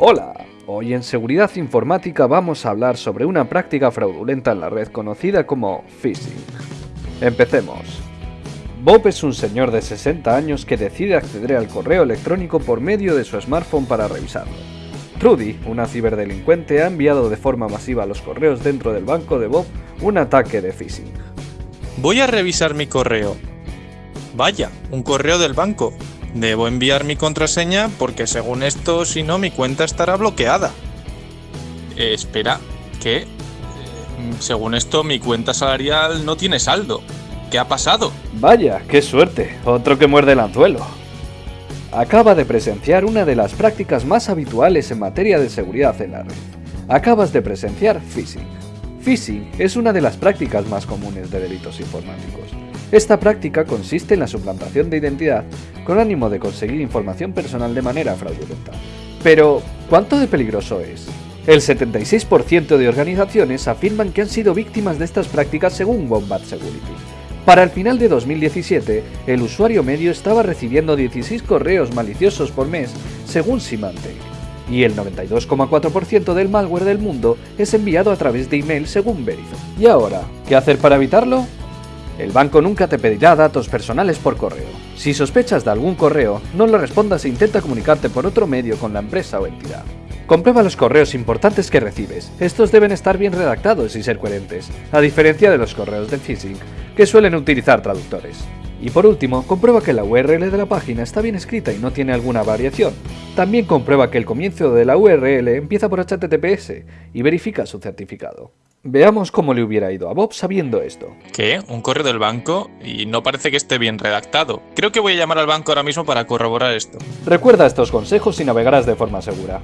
Hola, hoy en Seguridad Informática vamos a hablar sobre una práctica fraudulenta en la red conocida como phishing. Empecemos. Bob es un señor de 60 años que decide acceder al correo electrónico por medio de su smartphone para revisarlo. Trudy, una ciberdelincuente, ha enviado de forma masiva a los correos dentro del banco de Bob un ataque de phishing. Voy a revisar mi correo. Vaya, un correo del banco. Debo enviar mi contraseña porque según esto, si no, mi cuenta estará bloqueada. Eh, espera, ¿qué? Eh, según esto, mi cuenta salarial no tiene saldo. ¿Qué ha pasado? Vaya, qué suerte, otro que muerde el anzuelo. Acaba de presenciar una de las prácticas más habituales en materia de seguridad en la red. Acabas de presenciar phishing. Phishing es una de las prácticas más comunes de delitos informáticos. Esta práctica consiste en la suplantación de identidad con ánimo de conseguir información personal de manera fraudulenta. Pero, ¿cuánto de peligroso es? El 76% de organizaciones afirman que han sido víctimas de estas prácticas según Wombat Security. Para el final de 2017, el usuario medio estaba recibiendo 16 correos maliciosos por mes, según Symantec, y el 92,4% del malware del mundo es enviado a través de email según Verizon. ¿Y ahora? ¿Qué hacer para evitarlo? El banco nunca te pedirá datos personales por correo. Si sospechas de algún correo, no lo respondas e intenta comunicarte por otro medio con la empresa o entidad. Comprueba los correos importantes que recibes. Estos deben estar bien redactados y ser coherentes, a diferencia de los correos de phishing, que suelen utilizar traductores. Y por último, comprueba que la URL de la página está bien escrita y no tiene alguna variación. También comprueba que el comienzo de la URL empieza por HTTPS y verifica su certificado. Veamos cómo le hubiera ido a Bob sabiendo esto. ¿Qué? ¿Un correo del banco? Y no parece que esté bien redactado. Creo que voy a llamar al banco ahora mismo para corroborar esto. Recuerda estos consejos y navegarás de forma segura.